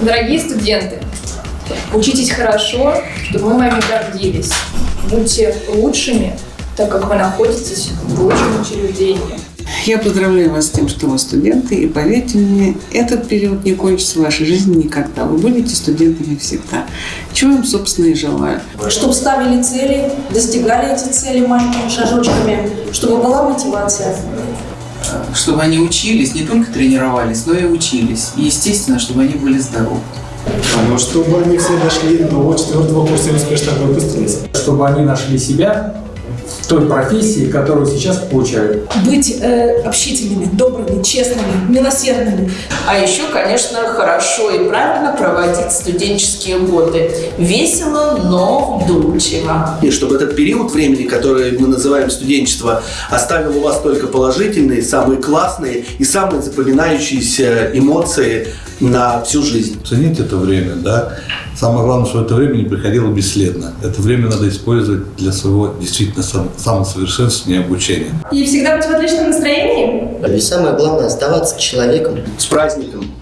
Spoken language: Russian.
Дорогие студенты, учитесь хорошо, чтобы мы вами гордились. Будьте лучшими, так как вы находитесь в лучшем учреждении. Я поздравляю вас с тем, что вы студенты, и поверьте мне, этот период не кончится в вашей жизни никогда. Вы будете студентами всегда. Чего им, собственно, и желаю. чтобы ставили цели, достигали эти цели маленькими шажочками, чтобы была мотивация. чтобы они учились, не только тренировались, но и учились. И, естественно, чтобы они были здоровы. Но чтобы они все дошли до четвертого курса и успешно выпустились. чтобы они нашли себя той профессии, которую сейчас получают. Быть э, общительными, добрыми, честными, милосердными. А еще, конечно, хорошо и правильно проводить студенческие годы. Весело, но вдумчиво. И чтобы этот период времени, который мы называем студенчество, оставил у вас только положительные, самые классные и самые запоминающиеся эмоции на всю жизнь. Ценить это время, да. Самое главное, что это время не приходило бесследно. Это время надо использовать для своего действительно самосовершенствования и обучения. И всегда быть в отличном настроении? И самое главное оставаться человеком. С праздником!